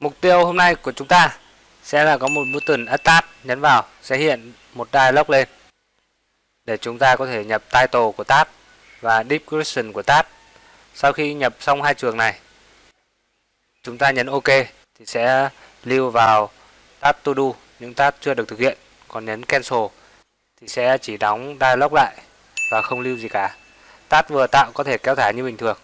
Mục tiêu hôm nay của chúng ta sẽ là có một button Attach nhấn vào sẽ hiện một dialog lên để chúng ta có thể nhập title của tab và description của tab. Sau khi nhập xong hai trường này, chúng ta nhấn OK thì sẽ lưu vào tab to do những tab chưa được thực hiện, còn nhấn cancel thì sẽ chỉ đóng dialog lại và không lưu gì cả. Tab vừa tạo có thể kéo thả như bình thường.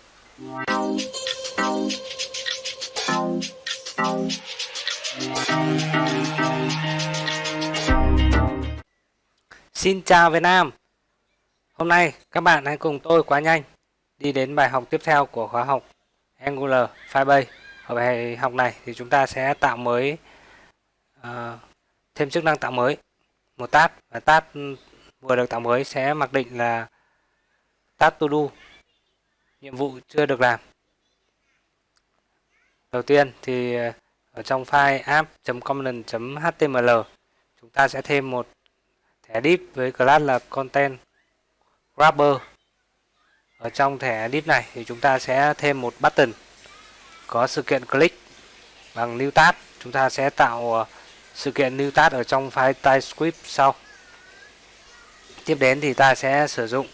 Xin chào Việt Nam. Hôm nay các bạn hãy cùng tôi quá nhanh đi đến bài học tiếp theo của khóa học Angular Firebase. Ở bài học này thì chúng ta sẽ tạo mới uh, thêm chức năng tạo mới. Một tab và tab vừa được tạo mới sẽ mặc định là tab to do nhiệm vụ chưa được làm. Đầu tiên thì ờ, ở trong file app.component.html chúng ta sẽ thêm một thẻ div với class là content grabber ở trong thẻ div này thì chúng ta sẽ thêm một button có sự kiện click bằng new tab. Chúng ta sẽ tạo ờ, sự kiện new tab ở trong file typescript sau. Tiếp đến thì ta sẽ sử dụng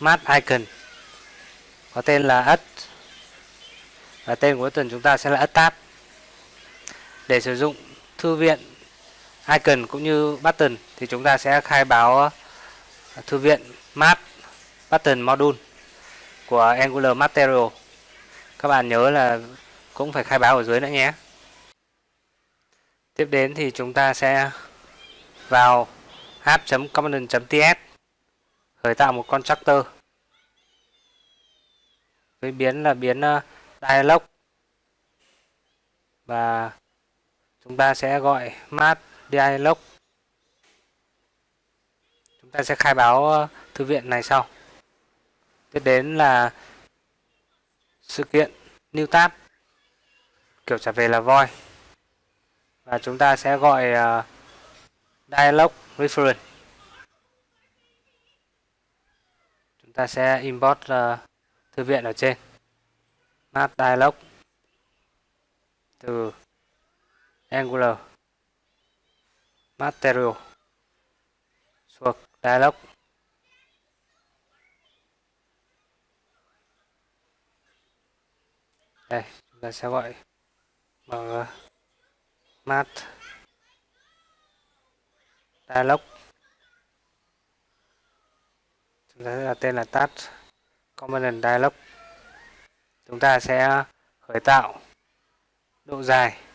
mat icon, có tên là add. Và tên của tuần chúng ta sẽ là add tab để sử dụng thư viện icon cũng như button thì chúng ta sẽ khai báo à, thư viện map button module của Angular Material. Các bạn nhớ là cũng phải khai báo ở dưới nữa nhé. Tiếp đến thì chúng ta sẽ vào app.component.ts khởi tạo một constructor. Với biến là biến à, dialog và chúng ta sẽ gọi mat dialog. Chúng ta sẽ khai báo ờ, thư viện này sau. Tiếp đến là sự kiện new tab kiểu trả về là void và chúng ta sẽ gọi uh, dialog reference. Chúng ta sẽ import uh, thư viện ở trên. Map dialog. Từ Angular. Material. Thuộc Dialog. Đây, chúng ta sẽ gọi bằng ờ, mat. Dialog. Chúng ta sẽ đặt tên là Task component dialog. Chúng ta sẽ khởi tạo độ dài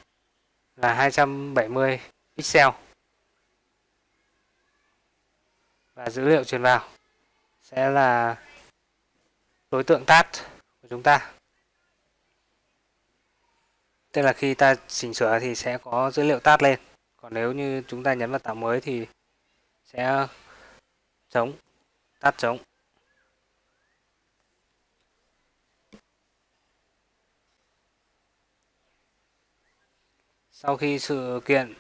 là 270 pixel. Và dữ liệu truyền vào sẽ là đối tượng tát của chúng ta. Tức là khi ta chỉnh sửa thì sẽ có dữ liệu tát lên. Còn nếu như chúng ta nhấn vào tạo mới thì sẽ trống tắt trống sau khi sự kiện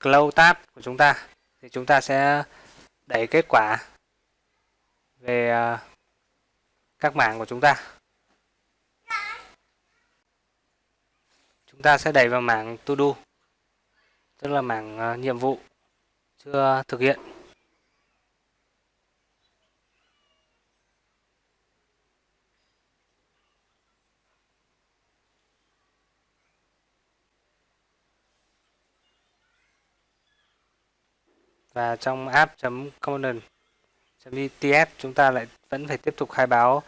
close tab của chúng ta, thì chúng ta sẽ đẩy kết quả về à, các mảng của chúng ta. Chúng ta sẽ đẩy vào mảng to do, tức là mảng à, nhiệm vụ chưa thực hiện. Và trong app.component.ts chúng ta lại vẫn phải tiếp tục khai báo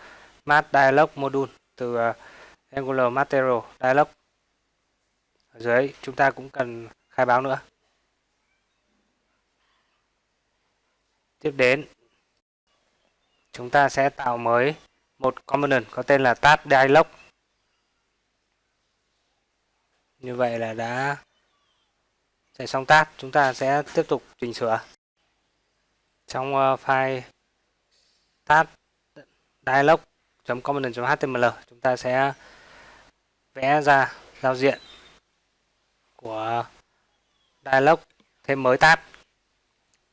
mat dialog module từ uh, Angular Material Dialog. Ở dưới chúng ta cũng cần khai báo nữa. Tiếp đến chúng ta sẽ tạo mới một component có tên là Task dialog. Như vậy là đã chạy xong tab, chúng ta sẽ tiếp tục chỉnh sửa. Trong ờ, file tab dialog.component.html chúng ta sẽ vẽ ra giao diện của dialog thêm mới tab.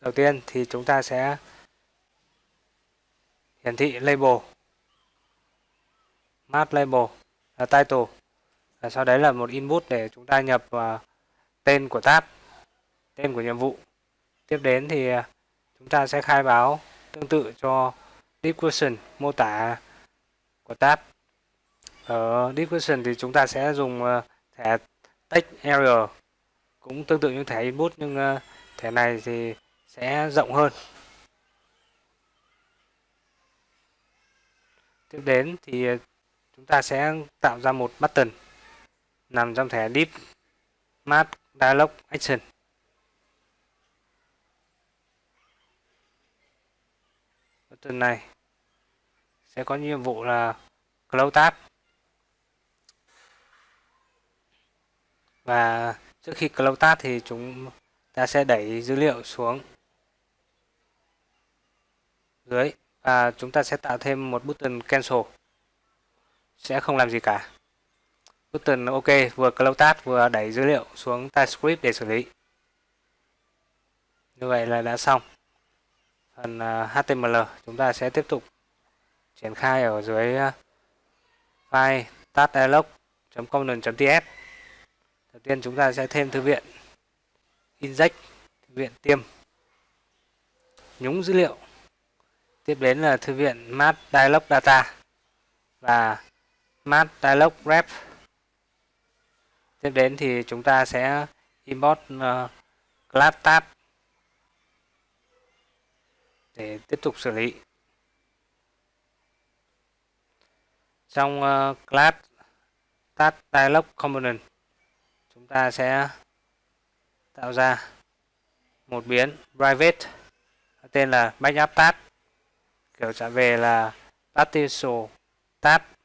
Đầu tiên thì chúng ta sẽ hiển thị label, map label là title. Và sau đấy là một input để chúng ta nhập vào tên của tab tên của nhiệm vụ. Tiếp đến thì à, chúng ta sẽ khai báo tương tự cho description mô tả của tab ở description thì chúng ta sẽ dùng à, thẻ text area cũng tương tự như thẻ input, nhưng à, thẻ này thì sẽ rộng hơn. Tiếp đến thì chúng ta sẽ tạo ra một button nằm trong thẻ deep map dialog action. Button này sẽ có nhiệm vụ là close tab. Và trước khi close tab thì chúng ta sẽ đẩy dữ liệu xuống dưới và chúng ta sẽ tạo thêm một button cancel. Sẽ không làm gì cả button ok vừa close task vừa đẩy dữ liệu xuống TypeScript để xử lý. Như vậy là đã xong. Phần à, HTML chúng ta sẽ tiếp tục triển khai ở dưới à, file taskdialog.component.ts đầu tiên chúng ta sẽ thêm thư viện inject, thư viện tiêm nhúng dữ liệu. Tiếp đến là thư viện Math Dialog Data và Math Dialog ref tiếp đến thì chúng ta sẽ import uh, class tab để tiếp tục xử lý. Trong uh, class tab dialog component chúng ta sẽ tạo ra một biến private tên là backup tab kiểu trả về là partial tab.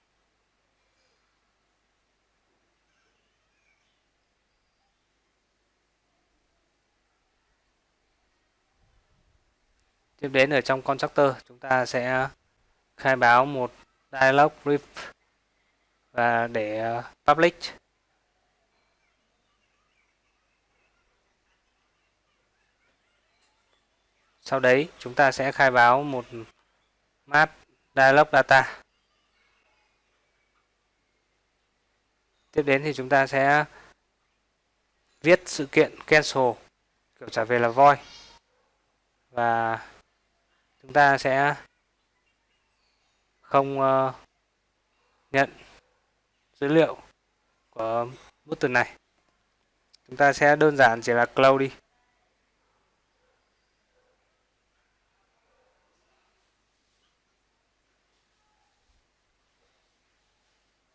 Tiếp đến ở trong constructor, chúng ta sẽ khai báo một dialog brief và để ờ, public. Sau đấy, chúng ta sẽ khai báo một map dialog data. Tiếp đến thì chúng ta sẽ viết sự kiện cancel, kiểu trả về là void. Và chúng ta sẽ không uh, nhận dữ liệu của button này. Chúng ta sẽ đơn giản chỉ là close đi.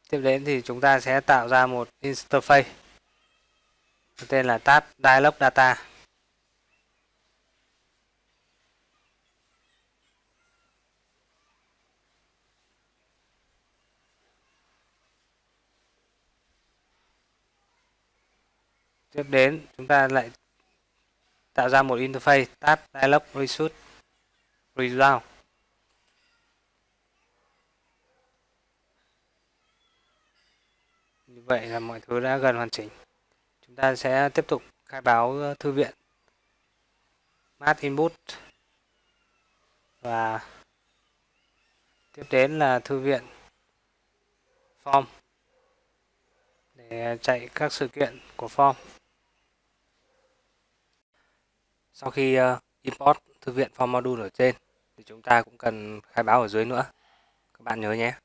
Tiếp đến thì chúng ta sẽ tạo ra một interface tên là tab dialog data. Tiếp đến, chúng ta lại tạo ra một interface tab dialog result result. Như vậy là mọi thứ đã gần hoàn chỉnh. Chúng ta sẽ tiếp tục khai báo thư viện math input. Và tiếp đến là thư viện form. Để chạy các sự kiện của form sau khi uh, import thư viện form module ở trên thì chúng ta cũng cần khai báo ở dưới nữa. Các bạn nhớ nhé.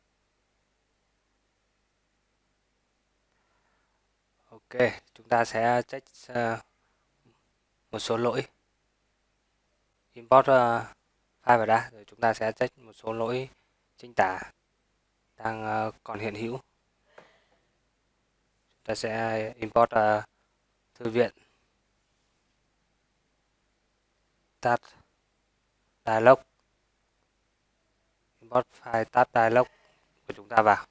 Ok chúng ta sẽ check uh, một số lỗi. Import uh, file vào đã rồi chúng ta sẽ check một số lỗi chính tả đang uh, còn hiện hữu. Chúng ta sẽ import uh, thư viện. Tab dialog. Import file tab dialog của chúng ta vào.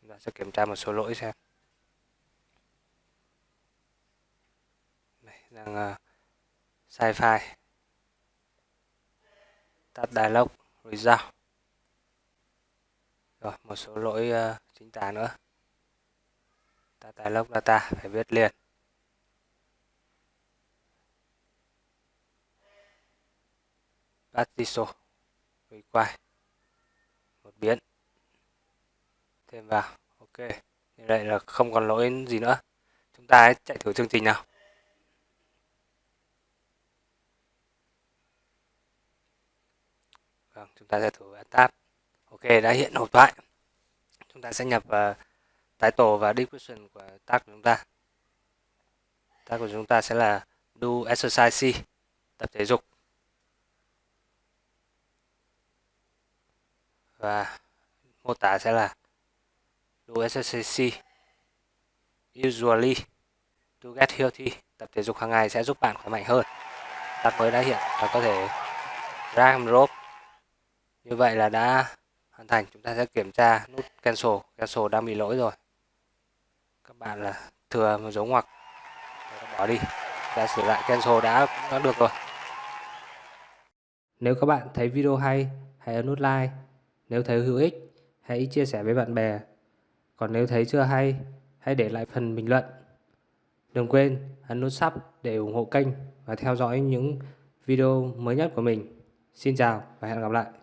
Chúng ta sẽ kiểm tra một số lỗi xem. Đây, đang uh, sai file. Tab dialog result. Rồi một số lỗi uh, chính tả nữa. Tắt dialog data phải viết liền. Artiso require một biến. Thêm vào. Ok. Như vậy là không còn lỗi gì nữa. Chúng ta hãy chạy thử chương trình nào. Vâng chúng ta sẽ thử tab. Ok đã hiện hộp thoại. Chúng ta sẽ nhập uh, title và description của tag của chúng ta. Tag của chúng ta sẽ là do exercise C tập thể dục. Và mô tả sẽ là do exercise usually, to get healthy, tập thể dục hàng ngày sẽ giúp bạn khỏe mạnh hơn. Đặt mới đã hiện và có thể drag and drop như vậy là đã hoàn thành. Chúng ta sẽ kiểm tra nút cancel. Cancel đang bị lỗi rồi. Các bạn là thừa một dấu ngoặc. Bỏ đi. Đã sửa lại cancel đã cũng đã được rồi. Nếu các bạn thấy video hay, hãy ấn nút like nếu thấy hữu ích, hãy chia sẻ với bạn bè. Còn nếu thấy chưa hay, hãy để lại phần bình luận. Đừng quên ấn nút sub để ủng hộ kênh và theo dõi những video mới nhất của mình. Xin chào và hẹn gặp lại.